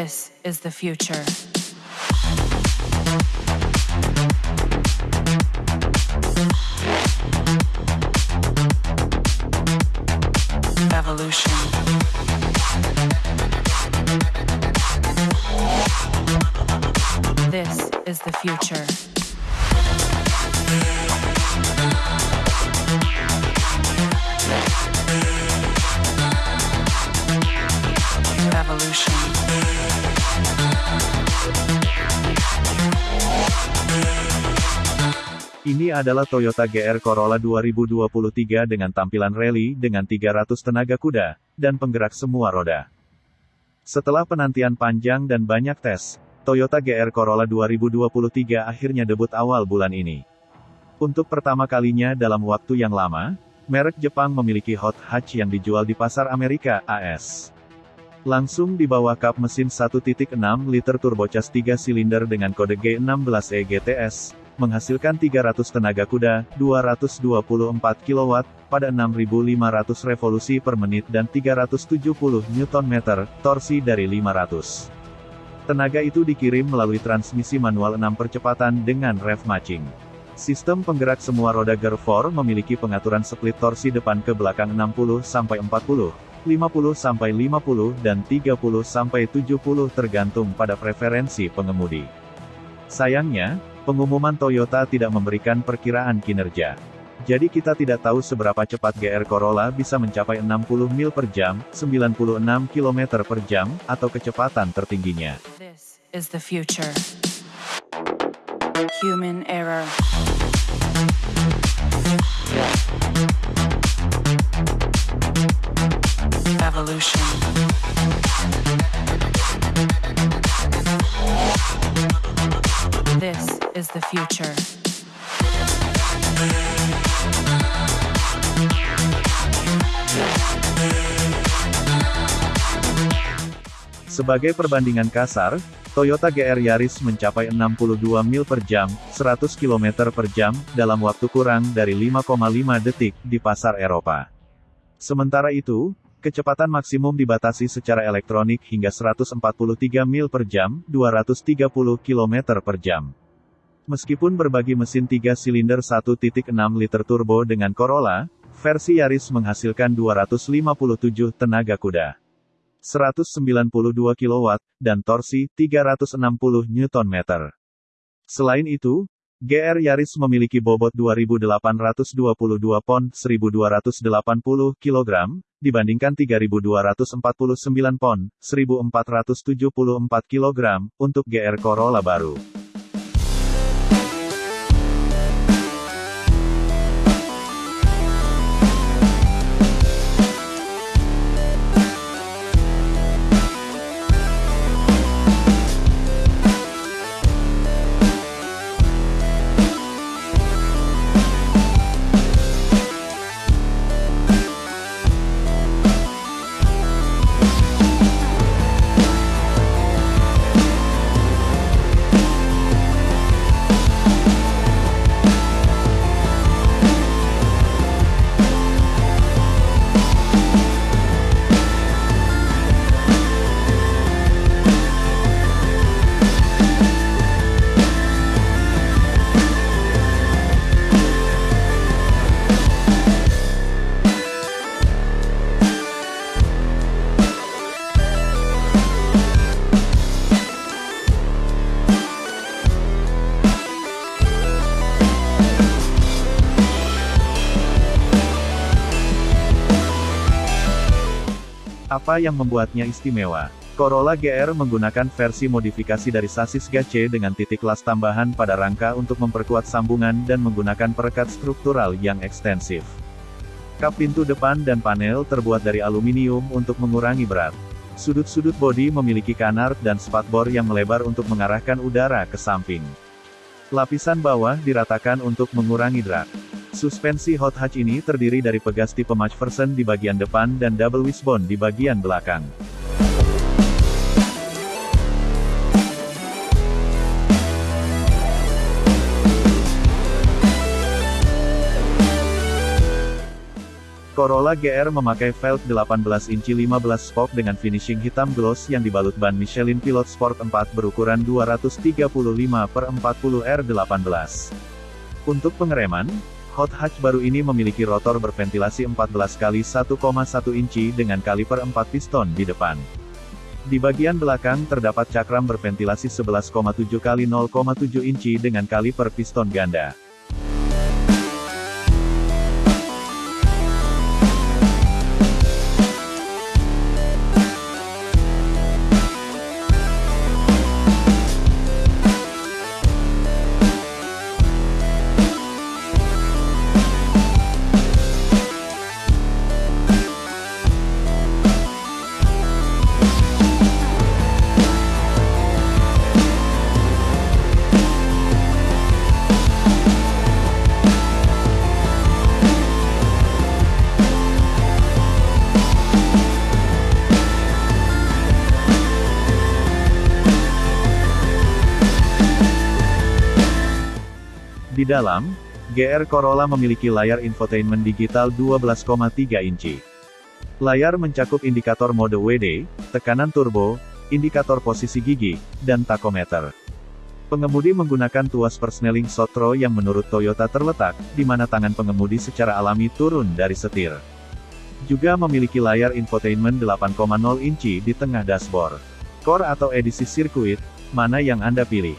This is the future. Evolution. This is the future. Adalah Toyota GR Corolla 2023 dengan tampilan rally dengan 300 tenaga kuda, dan penggerak semua roda. Setelah penantian panjang dan banyak tes, Toyota GR Corolla 2023 akhirnya debut awal bulan ini. Untuk pertama kalinya dalam waktu yang lama, merek Jepang memiliki hot hatch yang dijual di pasar Amerika, AS. Langsung di bawah kap mesin 1.6 liter turbocas 3 silinder dengan kode G16E GTS, menghasilkan 300 tenaga kuda, 224 kW, pada 6.500 revolusi per menit dan 370 Nm, torsi dari 500. Tenaga itu dikirim melalui transmisi manual 6 percepatan dengan rev matching. Sistem penggerak semua roda 4 memiliki pengaturan split torsi depan ke belakang 60-40, 50-50, dan 30-70 tergantung pada preferensi pengemudi. Sayangnya, pengumuman Toyota tidak memberikan perkiraan kinerja. Jadi kita tidak tahu seberapa cepat GR Corolla bisa mencapai 60 mil per jam, 96 km per jam, atau kecepatan tertingginya. Is the future. Sebagai perbandingan kasar, Toyota GR Yaris mencapai 62 mil per jam, 100 km per jam, dalam waktu kurang dari 5,5 detik, di pasar Eropa. Sementara itu, kecepatan maksimum dibatasi secara elektronik hingga 143 mil per jam, 230 km per jam. Meskipun berbagi mesin 3 silinder 1.6 liter turbo dengan Corolla, versi Yaris menghasilkan 257 tenaga kuda. 192 kW, dan torsi, 360 Nm. Selain itu, GR Yaris memiliki bobot 2.822 pon, 1.280 kg, dibandingkan 3.249 pon, 1.474 kg, untuk GR Corolla baru. Apa yang membuatnya istimewa? Corolla GR menggunakan versi modifikasi dari sasis GC dengan titik las tambahan pada rangka untuk memperkuat sambungan dan menggunakan perekat struktural yang ekstensif. Kap pintu depan dan panel terbuat dari aluminium untuk mengurangi berat. Sudut-sudut bodi memiliki kanard dan spatbor yang melebar untuk mengarahkan udara ke samping. Lapisan bawah diratakan untuk mengurangi drag. Suspensi hot hatch ini terdiri dari pegas tipe McPherson di bagian depan dan double wishbone di bagian belakang. Corolla GR memakai velg 18 inci 15 spoke dengan finishing hitam gloss yang dibalut ban Michelin Pilot Sport 4 berukuran 235 per 40 R18. Untuk pengereman, hot hatch baru ini memiliki rotor berventilasi 14 kali 1,1 inci dengan kaliper 4 piston di depan. Di bagian belakang terdapat cakram berventilasi 11,7 kali 0,7 inci dengan kaliper piston ganda. Di dalam, GR Corolla memiliki layar infotainment digital 12,3 inci. Layar mencakup indikator mode WD, tekanan turbo, indikator posisi gigi, dan takometer. Pengemudi menggunakan tuas persneling Sotro yang menurut Toyota terletak, di mana tangan pengemudi secara alami turun dari setir. Juga memiliki layar infotainment 8,0 inci di tengah dashboard. Core atau edisi sirkuit, mana yang Anda pilih?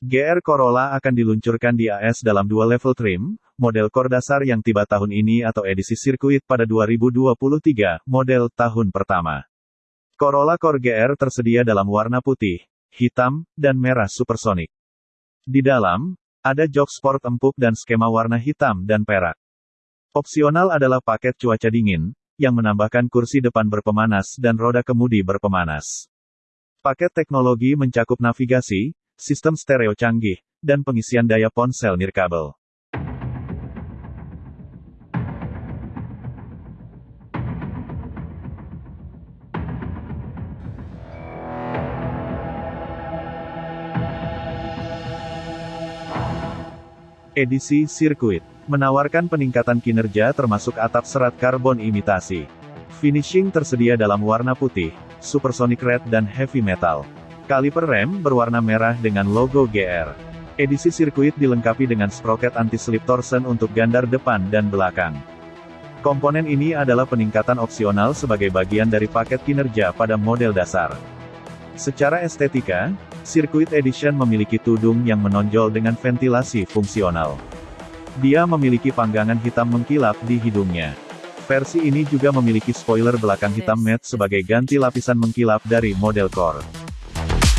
GR Corolla akan diluncurkan di AS dalam dua level trim, model core dasar yang tiba tahun ini atau edisi sirkuit pada 2023, model tahun pertama. Corolla Core GR tersedia dalam warna putih, hitam, dan merah supersonik. Di dalam, ada jok sport empuk dan skema warna hitam dan perak. Opsional adalah paket cuaca dingin, yang menambahkan kursi depan berpemanas dan roda kemudi berpemanas. Paket teknologi mencakup navigasi, sistem stereo canggih, dan pengisian daya ponsel nirkabel. Edisi Sirkuit menawarkan peningkatan kinerja termasuk atap serat karbon imitasi. Finishing tersedia dalam warna putih, supersonic red dan heavy metal. Kaliper rem berwarna merah dengan logo GR. Edisi sirkuit dilengkapi dengan sprocket anti-slip torsen untuk gandar depan dan belakang. Komponen ini adalah peningkatan opsional sebagai bagian dari paket kinerja pada model dasar. Secara estetika, Circuit Edition memiliki tudung yang menonjol dengan ventilasi fungsional. Dia memiliki panggangan hitam mengkilap di hidungnya. Versi ini juga memiliki spoiler belakang hitam matte sebagai ganti lapisan mengkilap dari model core.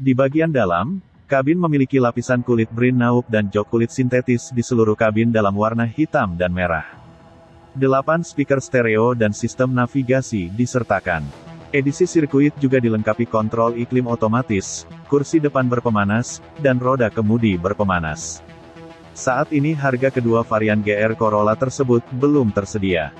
Di bagian dalam, kabin memiliki lapisan kulit brin naup dan jok kulit sintetis di seluruh kabin dalam warna hitam dan merah. 8 speaker stereo dan sistem navigasi disertakan. Edisi sirkuit juga dilengkapi kontrol iklim otomatis, kursi depan berpemanas, dan roda kemudi berpemanas. Saat ini harga kedua varian GR Corolla tersebut belum tersedia.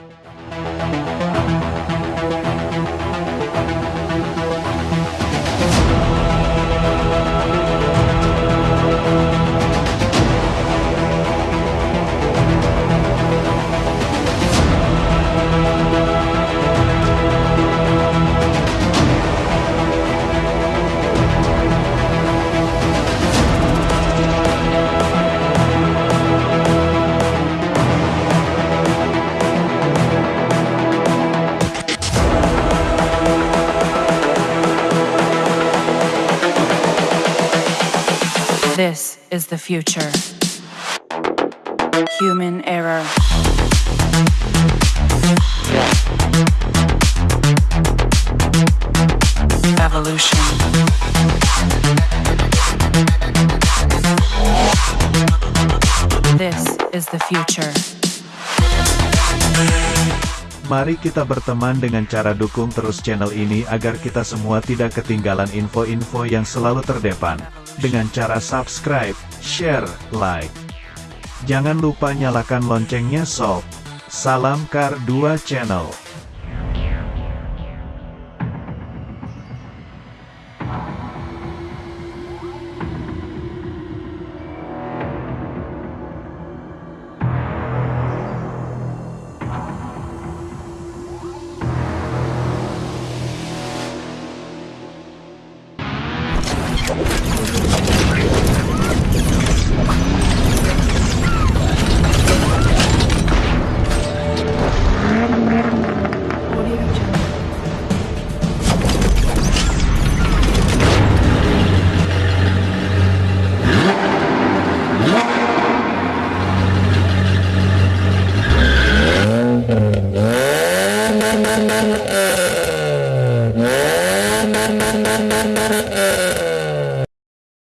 This is the future. Human error. Evolution. This is the future. Mari kita berteman dengan cara dukung terus channel ini agar kita semua tidak ketinggalan info-info yang selalu terdepan. Dengan cara subscribe, share, like. Jangan lupa nyalakan loncengnya sob. Salam Kar 2 Channel.